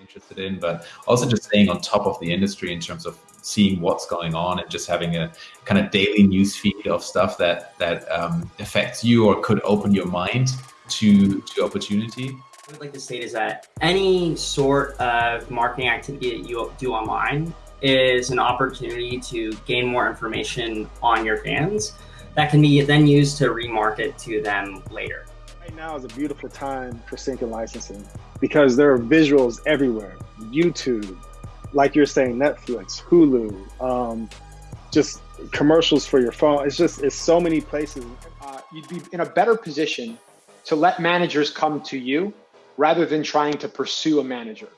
interested in, but also just staying on top of the industry in terms of seeing what's going on and just having a kind of daily news feed of stuff that that um, affects you or could open your mind to to opportunity. I would like to state is that any sort of marketing activity that you do online is an opportunity to gain more information on your fans that can be then used to remarket to them later. Right now is a beautiful time for sync and licensing because there are visuals everywhere. YouTube, like you're saying, Netflix, Hulu, um, just commercials for your phone. It's just, it's so many places. Uh, you'd be in a better position to let managers come to you rather than trying to pursue a manager.